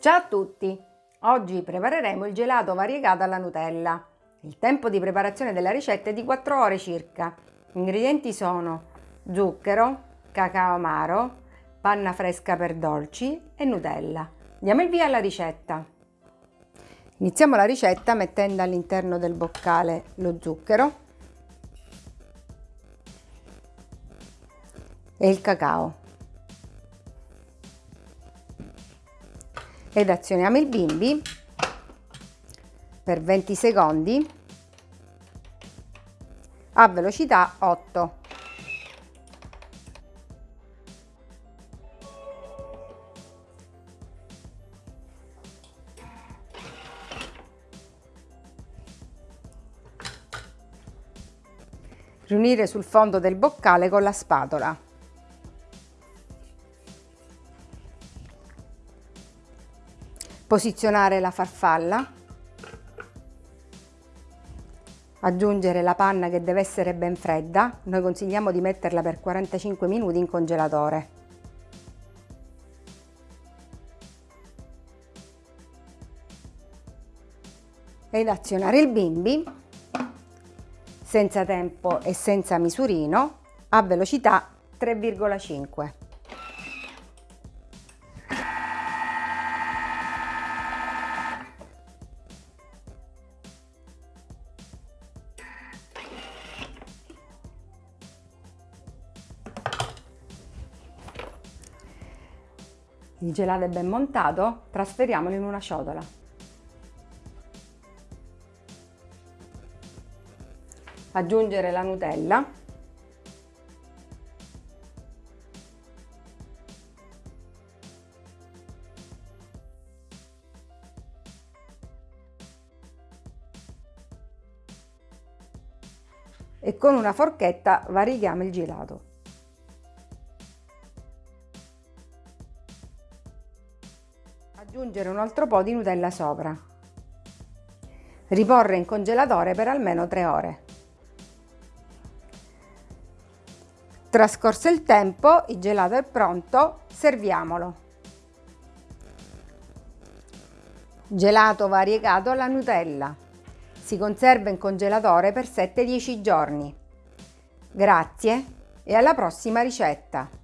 Ciao a tutti! Oggi prepareremo il gelato variegato alla Nutella. Il tempo di preparazione della ricetta è di 4 ore circa. Gli ingredienti sono zucchero, cacao amaro, panna fresca per dolci e Nutella. Diamo il via alla ricetta. Iniziamo la ricetta mettendo all'interno del boccale lo zucchero e il cacao. Ed azioniamo il bimbi per 20 secondi a velocità 8. Riunire sul fondo del boccale con la spatola. Posizionare la farfalla, aggiungere la panna che deve essere ben fredda, noi consigliamo di metterla per 45 minuti in congelatore. Ed azionare il bimbi senza tempo e senza misurino a velocità 3,5. Il gelato è ben montato, trasferiamolo in una ciotola. Aggiungere la Nutella. E con una forchetta varighiamo il gelato. Aggiungere un altro po' di Nutella sopra. Riporre in congelatore per almeno 3 ore. Trascorso il tempo, il gelato è pronto, serviamolo. Gelato variegato alla Nutella. Si conserva in congelatore per 7-10 giorni. Grazie e alla prossima ricetta!